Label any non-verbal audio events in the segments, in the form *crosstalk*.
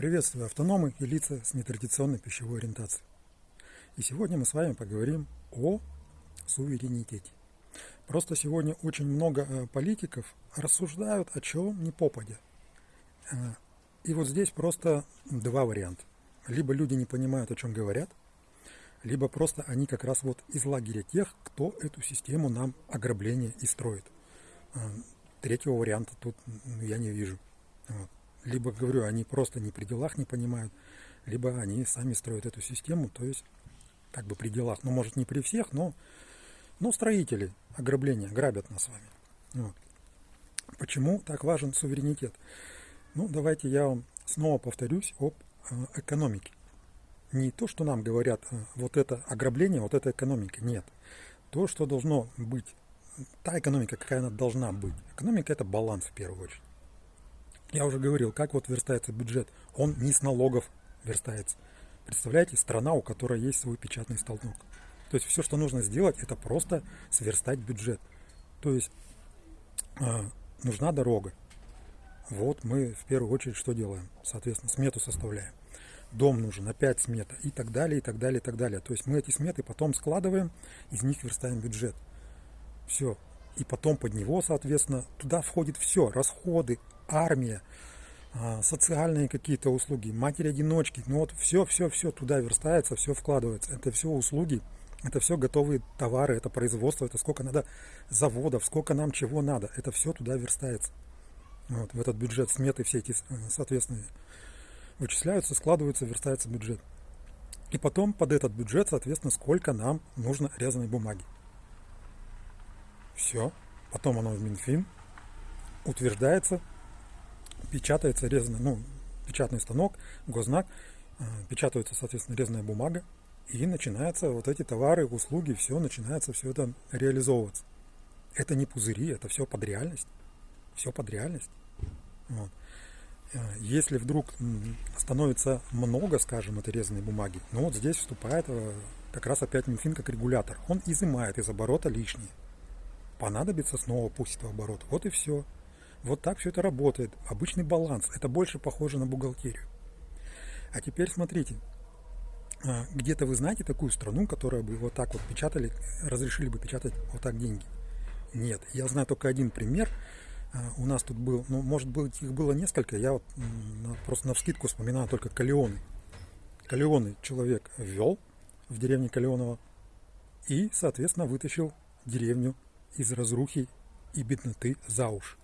Приветствую автономы и лица с нетрадиционной пищевой ориентацией. И сегодня мы с вами поговорим о суверенитете. Просто сегодня очень много э, политиков рассуждают о чем не попадя. Э, и вот здесь просто два варианта. Либо люди не понимают, о чем говорят, либо просто они как раз вот из лагеря тех, кто эту систему нам ограбления и строит. Э, третьего варианта тут я не вижу. Вот либо, говорю, они просто не при делах не понимают, либо они сами строят эту систему, то есть как бы при делах, ну, может, не при всех, но, но строители ограбления грабят нас с вами. Вот. Почему так важен суверенитет? Ну, давайте я вам снова повторюсь об э, экономике. Не то, что нам говорят, э, вот это ограбление, вот это экономика, нет. То, что должно быть, та экономика, какая она должна быть. Экономика – это баланс в первую очередь. Я уже говорил, как вот верстается бюджет. Он не с налогов верстается. Представляете, страна, у которой есть свой печатный станок. То есть все, что нужно сделать, это просто сверстать бюджет. То есть э, нужна дорога. Вот мы в первую очередь что делаем? Соответственно, смету составляем. Дом нужен, опять смета и так далее, и так далее, и так далее. То есть мы эти сметы потом складываем, из них верстаем бюджет. Все. И потом под него, соответственно, туда входит все. Расходы, армия, а, социальные какие-то услуги, матери-одиночки, ну вот все, все, все туда верстается, все вкладывается. Это все услуги, это все готовые товары, это производство, это сколько надо заводов, сколько нам чего надо, это все туда верстается. Вот, в этот бюджет сметы все эти, соответственно, вычисляются, складываются, верстается бюджет. И потом под этот бюджет, соответственно, сколько нам нужно резаной бумаги. Все. Потом оно в Минфин утверждается, печатается резаная, ну, печатный станок, гознак, э, печатается, соответственно, резаная бумага, и начинаются вот эти товары, услуги, все начинается все это реализовываться. Это не пузыри, это все под реальность. Все под реальность. Вот. Э, если вдруг становится много, скажем, этой резаной бумаги, ну вот здесь вступает э, как раз опять Минфин как регулятор. Он изымает из оборота лишнее. Понадобится снова пустит в оборот. Вот и все. Вот так все это работает. Обычный баланс. Это больше похоже на бухгалтерию. А теперь смотрите. А, где-то вы знаете такую страну, которая бы вот так вот печатали, разрешили бы печатать вот так деньги? Нет. Я знаю только один пример. А, у нас тут был, ну, может быть, их было несколько. Я вот просто на вскидку вспоминаю только Калеоны. Калеоны человек ввел в деревне Калеоново и, соответственно, вытащил деревню из разрухи и бедноты за уши.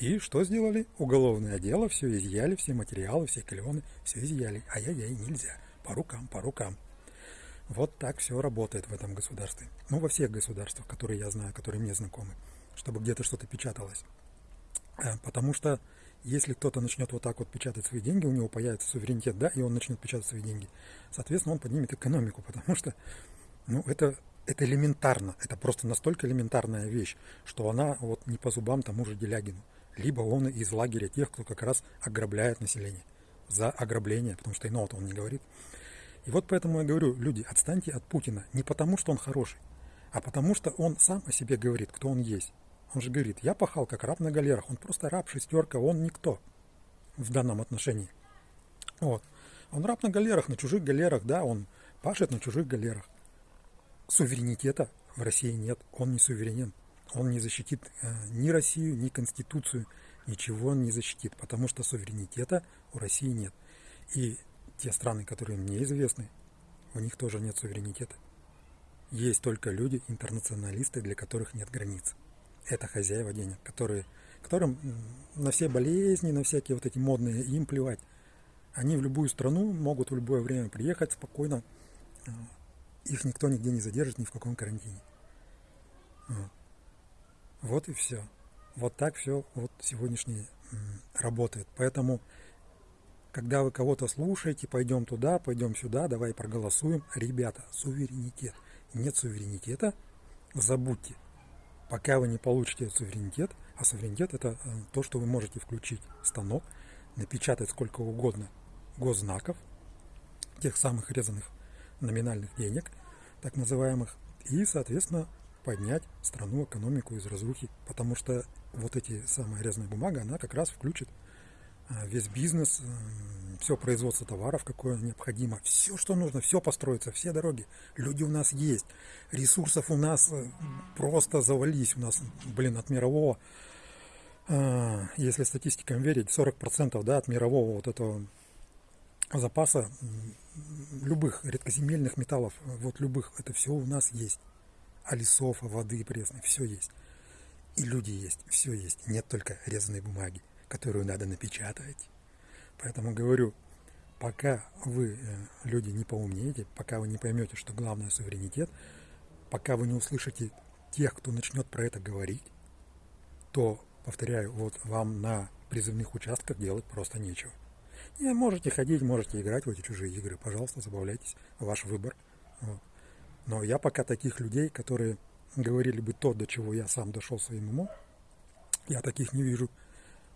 И что сделали? Уголовное дело, все изъяли, все материалы, все клеоны, все изъяли. Ай-яй-яй, нельзя. По рукам, по рукам. Вот так все работает в этом государстве. Ну, во всех государствах, которые я знаю, которые мне знакомы, чтобы где-то что-то печаталось. Э, потому что если кто-то начнет вот так вот печатать свои деньги, у него появится суверенитет, да, и он начнет печатать свои деньги, соответственно, он поднимет экономику, *laughs* потому что, ну, это, это элементарно, это просто настолько элементарная вещь, что она вот не по зубам тому же Делягину либо он из лагеря тех, кто как раз ограбляет население за ограбление, потому что иного-то он не говорит. И вот поэтому я говорю, люди, отстаньте от Путина не потому, что он хороший, а потому что он сам о себе говорит, кто он есть. Он же говорит, я пахал как раб на галерах, он просто раб, шестерка, он никто в данном отношении. Вот. Он раб на галерах, на чужих галерах, да, он пашет на чужих галерах. Суверенитета в России нет, он не суверенен он не защитит э, ни Россию, ни Конституцию, ничего он не защитит, потому что суверенитета у России нет. И те страны, которые мне известны, у них тоже нет суверенитета. Есть только люди, интернационалисты, для которых нет границ. Это хозяева денег, которые, которым на все болезни, на всякие вот эти модные, им плевать. Они в любую страну могут в любое время приехать спокойно. Э, их никто нигде не задержит, ни в каком карантине. Вот. И все. Вот так все вот сегодняшний работает. Поэтому, когда вы кого-то слушаете, пойдем туда, пойдем сюда, давай проголосуем. Ребята, суверенитет. Нет суверенитета, забудьте. Пока вы не получите суверенитет, а суверенитет это э, то, что вы можете включить станок, напечатать сколько угодно госзнаков, тех самых резаных номинальных денег, так называемых, и, соответственно, поднять страну, экономику из разрухи, потому что вот эти самая резная бумага, она как раз включит а, весь бизнес, все производство товаров, какое необходимо, все, что нужно, все построится, все дороги. Люди у нас есть, ресурсов у нас э, просто завались, у нас, блин, от мирового, а, если статистикам верить, 40% да, от мирового вот этого запаса любых редкоземельных металлов, вот любых, это все у нас есть. А лесов, а воды пресной, все есть. И люди есть, все есть. Нет только резаной бумаги, которую надо напечатать. Поэтому говорю, пока вы, э, люди, не поумнеете, пока вы не поймете, что главное суверенитет, пока вы не услышите тех, кто начнет про это говорить, то, повторяю, вот вам на призывных участках делать просто нечего. И можете ходить, можете играть в эти чужие игры, пожалуйста, забавляйтесь, ваш выбор. Вот. Но я пока таких людей, которые говорили бы то, до чего я сам дошел своим умом, я таких не вижу,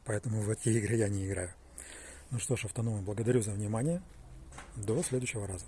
поэтому в эти игры я не играю. Ну что ж, автономы, благодарю за внимание. До следующего раза.